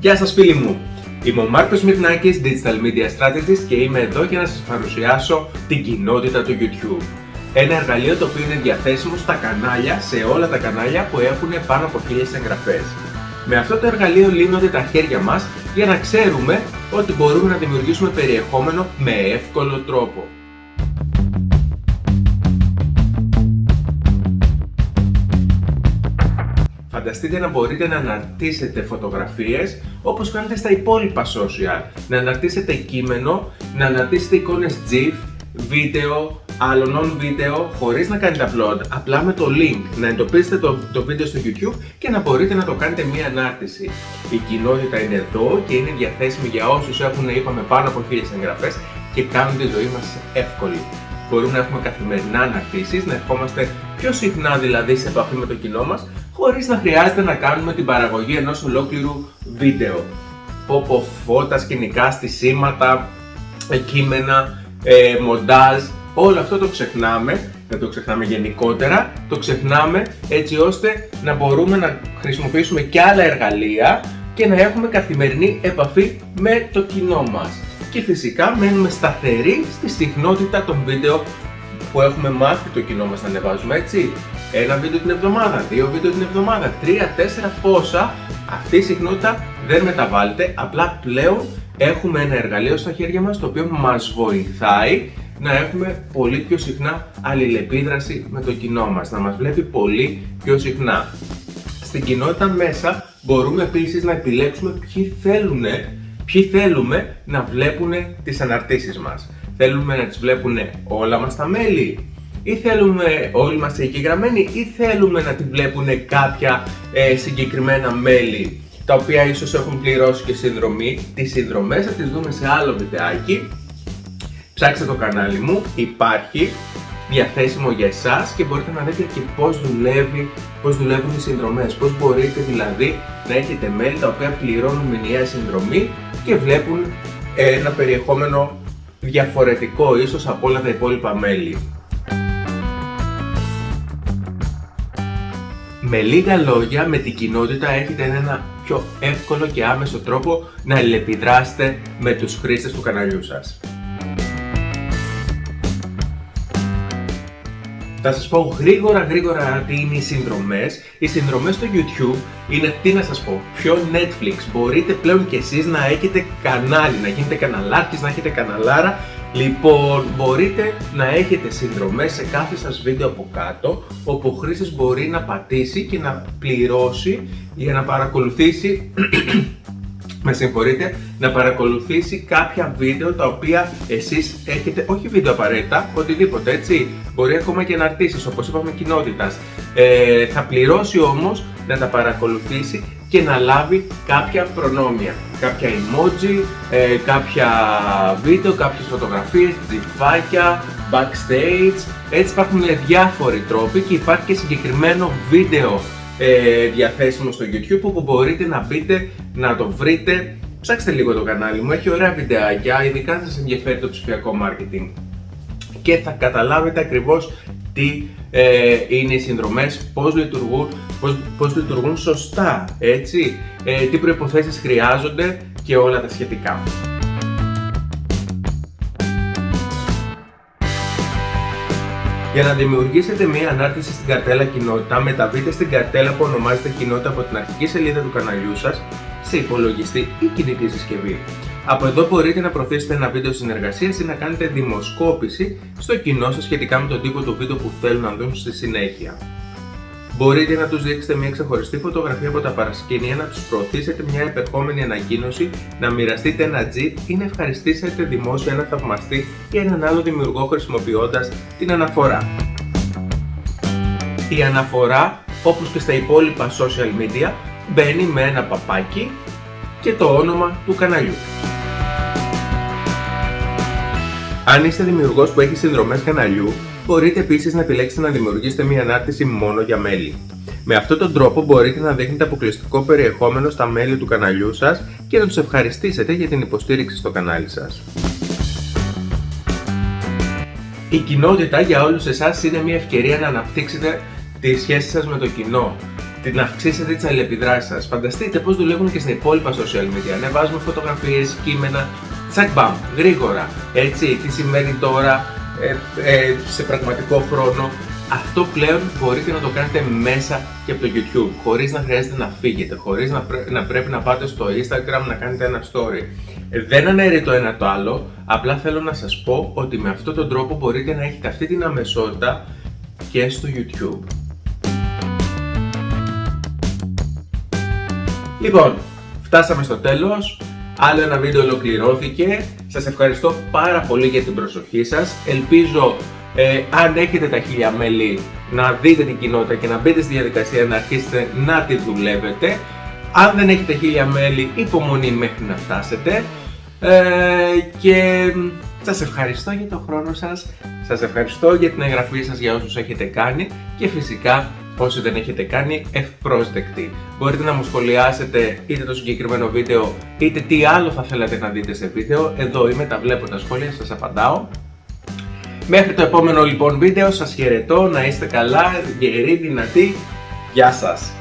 Γεια σας φίλοι μου! Είμαι ο Μάρκος Μυρνάκης, Digital Media Strategist και είμαι εδώ για να σας παρουσιάσω την κοινότητα του YouTube. Ένα εργαλείο το οποίο είναι διαθέσιμο στα κανάλια, σε όλα τα κανάλια που έχουν πάνω από 1000 εγγραφές. Με αυτό το εργαλείο λύνονται τα χέρια μας για να ξέρουμε ότι μπορούμε να δημιουργήσουμε περιεχόμενο με εύκολο τρόπο. Φανταστείτε να μπορείτε να αναρτήσετε φωτογραφίες όπως κάνετε στα υπόλοιπα social. Να αναρτήσετε κείμενο, να αναρτήσετε εικόνες GIF, βίντεο, άλλων βίντεο χωρίς να κάνετε upload, απλά με το link να εντοπίσετε το, το βίντεο στο YouTube και να μπορείτε να το κάνετε μία ανάρτηση. Η κοινότητα είναι εδώ και είναι διαθέσιμη για όσους έχουν είπαμε πάνω από 1000 εγγραφές και κάνουν τη ζωή μας εύκολη. Μπορούμε να έχουμε καθημερινά αναρτήσεις, να ερχόμαστε πιο συχνά δηλαδή σε επαφή με το κοινό μας χωρίς να χρειάζεται να κάνουμε την παραγωγή ενός ολόκληρου βίντεο. Πόπο φώτα, σκηνικά, στισίματα, κείμενα, ε, μοντάζ, όλο αυτό το ξεχνάμε, δεν το ξεχνάμε γενικότερα, το ξεχνάμε έτσι ώστε να μπορούμε να χρησιμοποιήσουμε και άλλα εργαλεία και να έχουμε καθημερινή επαφή με το κοινό μας. Και φυσικά μένουμε σταθεροί στη συχνότητα των βίντεο που έχουμε μάθει το κοινό μας να ανεβάζουμε έτσι. Ένα βίντεο την εβδομάδα, δύο βίντεο την εβδομάδα, τρία, τέσσερα πόσα. Αυτή η συχνότητα δεν μεταβάλλεται, απλά πλέον έχουμε ένα εργαλείο στα χέρια μας το οποίο μας βοηθάει να έχουμε πολύ πιο συχνά αλληλεπίδραση με το κοινό μας, να μας βλέπει πολύ πιο συχνά. Στην κοινότητα μέσα μπορούμε επίσης να επιλέξουμε ποιοι θέλουν, ποιοι θέλουμε να βλέπουν τις αναρτήσεις μας. Θέλουμε να τις βλέπουν όλα μας τα μέλη ή θέλουμε όλοι μας εκεί γραμμένοι ή θέλουμε να τη βλέπουν κάποια ε, συγκεκριμένα μέλη τα οποία ίσως έχουν πληρώσει και συνδρομή. Τις συνδρομές θα τις δούμε σε άλλο βιντεάκι. Ψάξτε το κανάλι μου, υπάρχει διαθέσιμο για εσάς και μπορείτε να δείτε και πώς δουλεύει, πώς δουλεύουν οι συνδρομές, πώς μπορείτε δηλαδή να έχετε μέλη τα οποία πληρώνουν μηνιαία συνδρομή και βλέπουν ένα περιεχόμενο διαφορετικό ίσως από όλα τα υπόλοιπα μέλη. Με λίγα λόγια, με την κοινότητα έχετε ένα πιο εύκολο και άμεσο τρόπο να αλληλεπιδράσετε με τους χρήστες του καναλιού σας. Θα σας πω γρήγορα γρήγορα τι είναι οι συνδρομές. Οι συνδρομές στο YouTube είναι, τι να σας πω, πιο Netflix. Μπορείτε πλέον κι εσείς να έχετε κανάλι, να γίνετε καναλάρχης, να έχετε καναλάρα Λοιπόν, μπορείτε να έχετε συνδρομές σε κάθε σας βίντεο από κάτω όπου ο χρήστης μπορεί να πατήσει και να πληρώσει για να παρακολουθήσει με συγχωρείτε, να παρακολουθήσει κάποια βίντεο τα οποία εσείς έχετε, όχι βίντεο απαραίτητα, οτιδήποτε έτσι, μπορεί ακόμα και να αρτήσεις όπως είπαμε κοινότητας. Ε, θα πληρώσει όμως να τα παρακολουθήσει και να λάβει κάποια προνόμια. Κάποια emoji, ε, κάποια βίντεο, κάποιες φωτογραφίες, τζιφάκια, backstage. Έτσι υπάρχουν διάφοροι τρόποι και υπάρχει και συγκεκριμένο βίντεο ε, διαθέσιμο στο YouTube όπου μπορείτε να μπείτε να το βρείτε. Ψάξτε λίγο το κανάλι μου, έχει ωραία βιντεάκια, ειδικά αν σας ενδιαφέρει το ψηφιακό marketing και θα καταλάβετε ακριβώς τι ε, είναι οι συνδρομές, πώς λειτουργούν, πώς, πώς λειτουργούν σωστά, έτσι, ε, τι προϋποθέσεις χρειάζονται και όλα τα σχετικά. Για να δημιουργήσετε μία ανάρτηση στην καρτέλα κοινότητα, μεταβείτε στην καρτέλα που ονομάζεται κοινότητα από την αρχική σελίδα του καναλιού σας σε υπολογιστή ή κινητή συσκευή. Από εδώ μπορείτε να προωθήσετε ένα βίντεο συνεργασίας ή να κάνετε δημοσκόπηση στο κοινό σας σχετικά με τον τύπο του βίντεο που θέλουν να δουν στη συνέχεια. Μπορείτε να τους δείξετε μια ξεχωριστή φωτογραφία από τα παρασκήνια, να τους προωθήσετε μια επερχόμενη ανακοίνωση, να μοιραστείτε ένα GIF ή να ευχαριστήσετε δημόσια ένα θαυμαστή ή έναν άλλο δημιουργό χρησιμοποιώντας την αναφορά. Η αναφορά, όπως και στα υπόλοιπα social media, μπαίνει με ένα παπάκι και το όνομα του καναλιού. Αν είστε δημιουργός που έχει συνδρομές καναλιού, μπορείτε επίσης να επιλέξετε να δημιουργήσετε μια ανάρτηση μόνο για μέλη. Με αυτόν τον τρόπο μπορείτε να δείχνετε αποκλειστικό περιεχόμενο στα μέλη του καναλιού σας και να τους ευχαριστήσετε για την υποστήριξη στο κανάλι σας. Η κοινότητα για όλους εσάς είναι μια ευκαιρία να αναπτύξετε τη σχέση σας με το κοινό, την αυξήσετε τις αλληλεπιδράσεις σας. Φανταστείτε πώς δουλεύουν και στην υπόλοιπα social media. Ανεβάζουμε φωτογραφίες, κείμενα, τσακ μπαμ, γρήγορα. Έτσι, τι σημαίνει τώρα ε, ε, σε πραγματικό χρόνο. Αυτό πλέον μπορείτε να το κάνετε μέσα και από το YouTube, χωρίς να χρειάζεται να φύγετε, χωρίς να, να πρέπει να πάτε στο Instagram να κάνετε ένα story. Ε, δεν αναιρεί το ένα το άλλο, απλά θέλω να σας πω ότι με αυτόν τον τρόπο μπορείτε να έχετε αυτή την αμεσότητα και στο YouTube. Λοιπόν, φτάσαμε στο τέλος. Άλλο ένα βίντεο ολοκληρώθηκε. Σας ευχαριστώ πάρα πολύ για την προσοχή σας. Ελπίζω ε, αν έχετε τα χίλια μέλη να δείτε την κοινότητα και να μπείτε στη διαδικασία να αρχίσετε να τη δουλεύετε. Αν δεν έχετε χίλια μέλη, υπομονή μέχρι να φτάσετε. Ε, και σας ευχαριστώ για τον χρόνο σας, σας ευχαριστώ για την εγγραφή σας για όσους έχετε κάνει και φυσικά όσοι δεν έχετε κάνει ευπρόσδεκτοι. Μπορείτε να μου σχολιάσετε είτε το συγκεκριμένο βίντεο είτε τι άλλο θα θέλατε να δείτε σε βίντεο. Εδώ είμαι, τα βλέπω τα σχόλια, σας απαντάω. Μέχρι το επόμενο λοιπόν βίντεο σας χαιρετώ, να είστε καλά, γεροί, δυνατοί. Γεια σας!